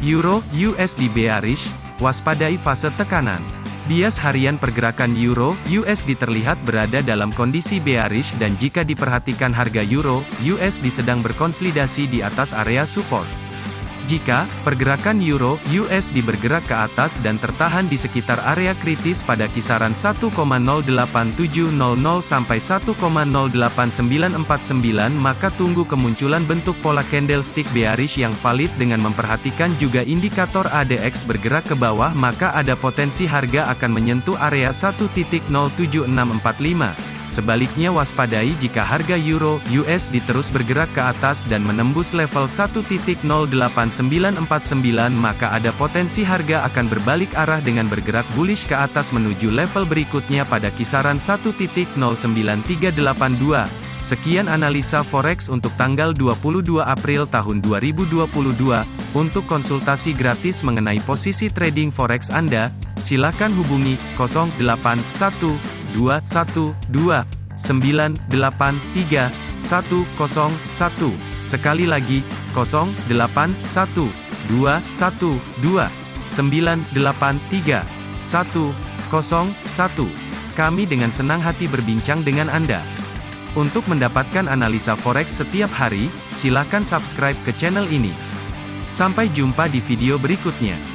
Euro USD bearish, waspadai fase tekanan. Bias harian pergerakan Euro USD terlihat berada dalam kondisi bearish dan jika diperhatikan harga Euro USD sedang berkonsolidasi di atas area support. Jika pergerakan euro USD bergerak ke atas dan tertahan di sekitar area kritis pada kisaran 1,08700 sampai 1,08949 maka tunggu kemunculan bentuk pola candlestick bearish yang valid dengan memperhatikan juga indikator ADX bergerak ke bawah maka ada potensi harga akan menyentuh area 1.07645 Sebaliknya waspadai jika harga euro USD terus bergerak ke atas dan menembus level 1.08949 maka ada potensi harga akan berbalik arah dengan bergerak bullish ke atas menuju level berikutnya pada kisaran 1.09382. Sekian analisa forex untuk tanggal 22 April tahun 2022. Untuk konsultasi gratis mengenai posisi trading forex Anda, silakan hubungi 081212 983 101. Sekali lagi, 081212 983 101. Kami dengan senang hati berbincang dengan Anda. Untuk mendapatkan analisa forex setiap hari, silakan subscribe ke channel ini. Sampai jumpa di video berikutnya.